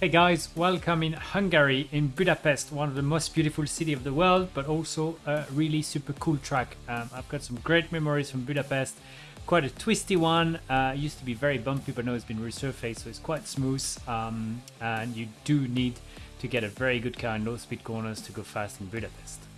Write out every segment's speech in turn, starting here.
Hey guys, welcome in Hungary, in Budapest, one of the most beautiful city of the world, but also a really super cool track. Um, I've got some great memories from Budapest, quite a twisty one, uh, used to be very bumpy, but now it's been resurfaced, so it's quite smooth, um, and you do need to get a very good car in low speed corners to go fast in Budapest.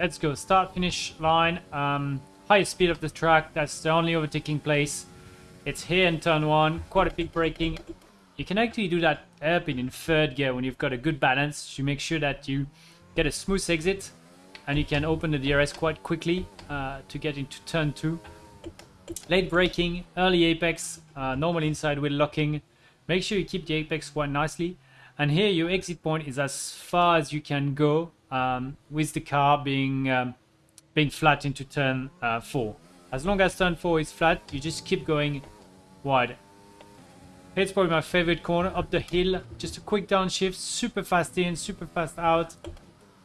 Let's go. Start finish line. Um, highest speed of the track. That's the only overtaking place. It's here in turn one. Quite a big braking. You can actually do that hairpin in third gear when you've got a good balance to make sure that you get a smooth exit and you can open the DRS quite quickly uh, to get into turn two. Late braking, early apex, uh, normal inside wheel locking. Make sure you keep the apex quite nicely. And here your exit point is as far as you can go um, with the car being um, being flat into turn uh, 4. As long as turn 4 is flat, you just keep going wide. Here's probably my favorite corner, up the hill, just a quick downshift, super fast in, super fast out.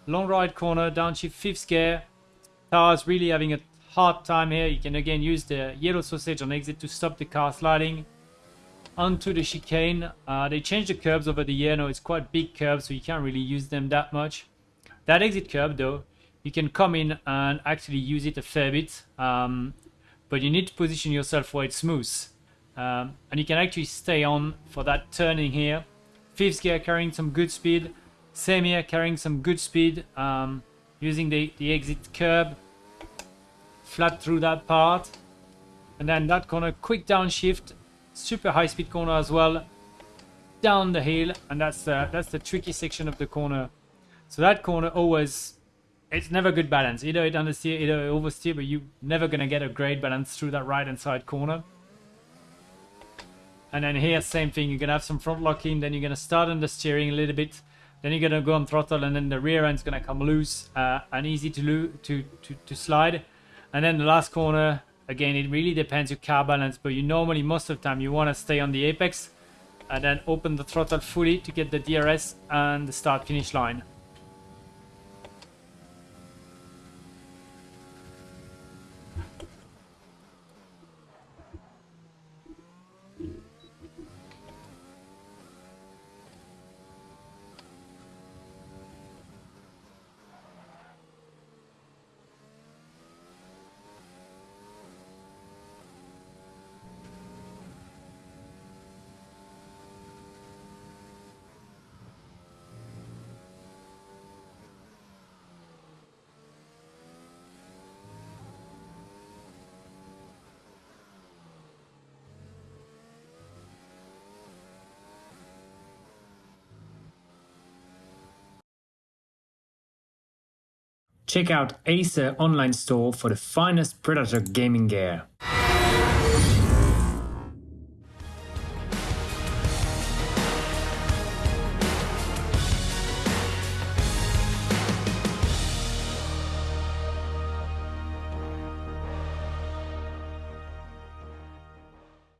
Long right corner, downshift, fifth gear. Car's really having a hard time here. You can again use the yellow sausage on exit to stop the car sliding onto the chicane. Uh, they changed the curbs over the year. Now it's quite big curbs, so you can't really use them that much. That exit curb though, you can come in and actually use it a fair bit, um, but you need to position yourself where it's smooth. Um, and you can actually stay on for that turning here. Fifth gear carrying some good speed, same here carrying some good speed, um, using the, the exit curb, flat through that part. And then that corner, quick downshift, super high speed corner as well, down the hill, and that's the, that's the tricky section of the corner so that corner always, it's never good balance. Either it understeer, either it oversteer, but you're never going to get a great balance through that right hand side corner. And then here, same thing. You're going to have some front locking, then you're going to start understeering a little bit. Then you're going to go on throttle, and then the rear end's going to come loose uh, and easy to, to, to, to slide. And then the last corner, again, it really depends your car balance, but you normally, most of the time, you want to stay on the apex and then open the throttle fully to get the DRS and the start finish line. Check out Acer online store for the finest Predator gaming gear.